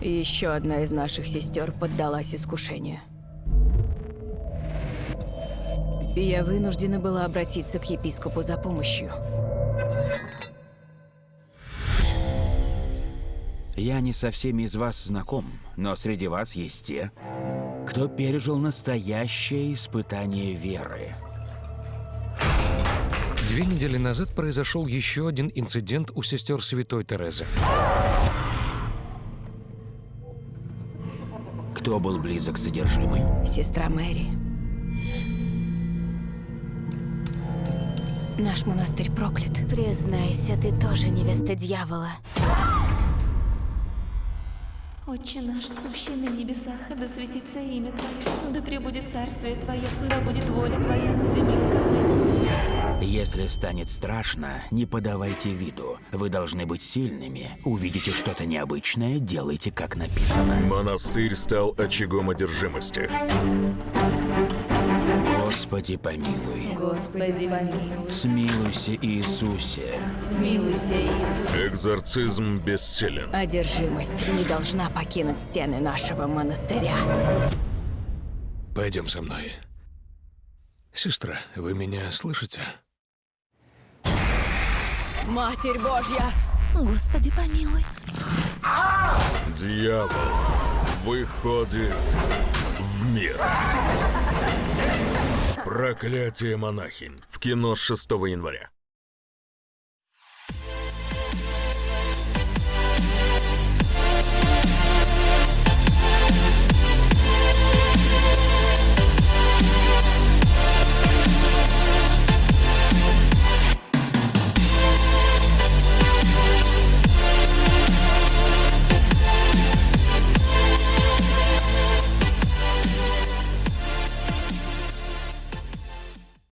Еще одна из наших сестер поддалась искушению. И я вынуждена была обратиться к епископу за помощью. Я не со всеми из вас знаком, но среди вас есть те, кто пережил настоящее испытание веры. Две недели назад произошел еще один инцидент у сестер Святой Терезы. Кто был близок с содержимой? Сестра Мэри. Наш монастырь проклят. Признайся, ты тоже невеста дьявола. Отче наш, сущий на небесах, да светится имя Твое, да пребудет царствие Твое, да будет воля Твоя на земле, как на небе. Если станет страшно, не подавайте виду. Вы должны быть сильными. Увидите что-то необычное, делайте, как написано. Монастырь стал очагом одержимости. Господи, помилуй. Господи, помилуй. Смилуйся, Иисусе. Смилуйся, Иисус. Экзорцизм бессилен. Одержимость не должна покинуть стены нашего монастыря. Пойдем со мной. Сестра, вы меня слышите? Матерь Божья! Господи, помилуй. Дьявол выходит в мир. Проклятие монахинь. В кино с 6 января.